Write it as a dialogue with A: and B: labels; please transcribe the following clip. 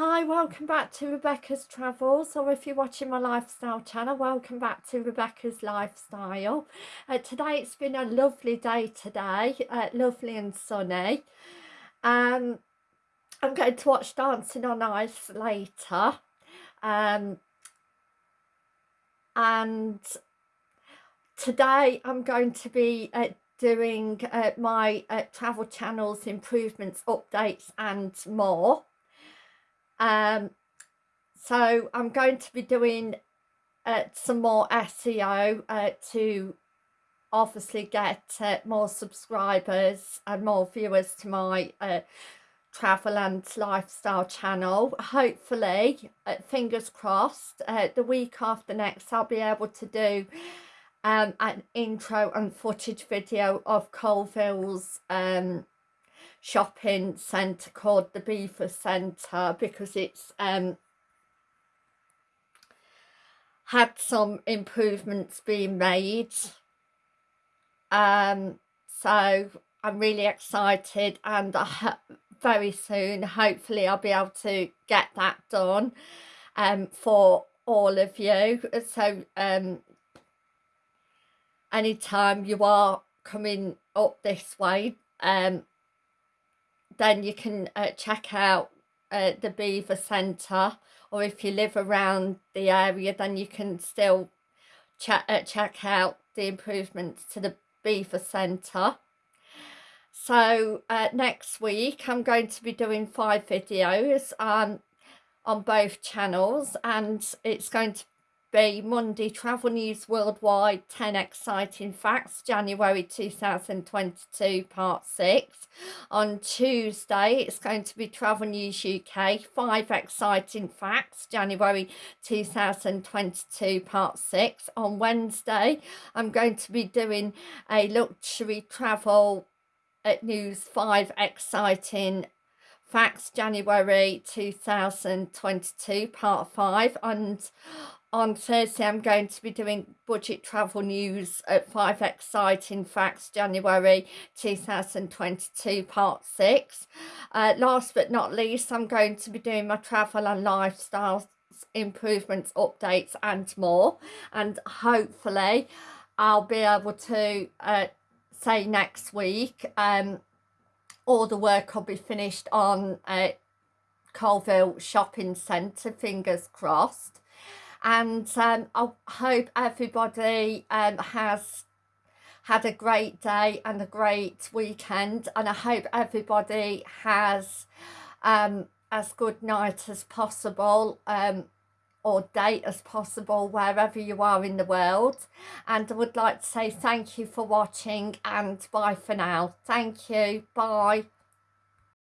A: Hi, welcome back to Rebecca's Travels, or if you're watching my lifestyle channel, welcome back to Rebecca's Lifestyle. Uh, today it's been a lovely day today, uh, lovely and sunny. Um, I'm going to watch Dancing on Ice later. Um, and today I'm going to be uh, doing uh, my uh, travel channels improvements updates and more um so i'm going to be doing uh, some more seo uh, to obviously get uh, more subscribers and more viewers to my uh, travel and lifestyle channel. Hopefully uh, fingers crossed uh, the week after next i'll be able to do um, an intro and footage video of Coalville's um, shopping centre called the Belvoir Centre because it's um, had some improvements being made. Um, so I'm really excited and very soon hopefully I'll be able to get that done um, for all of you. So um, anytime you are coming up this way um, then you can uh, check out uh, the Belvoir Centre or if you live around the area then you can still check, uh, check out the improvements to the Belvoir Centre. So uh, next week I'm going to be doing five videos um, on both channels and it's going to be Monday Travel News Worldwide 10 Exciting Facts January 2022 Part 6. On Tuesday it's going to be Travel News UK 5 Exciting Facts January 2022 Part 6. On Wednesday I'm going to be doing a luxury travel at news 5 exciting facts January 2022 part 5 and on Thursday I'm going to be doing budget travel news at 5 exciting facts January 2022 part 6 uh, last but not least I'm going to be doing my travel and lifestyle improvements updates and more and hopefully I'll be able to uh, say next week um, all the work will be finished on uh, Coalville Shopping Centre fingers crossed. And um, I hope everybody um, has had a great day and a great weekend. And I hope everybody has um, as good night as possible. Um, or date as possible wherever you are in the world. And I would like to say thank you for watching and bye for now. Thank you. Bye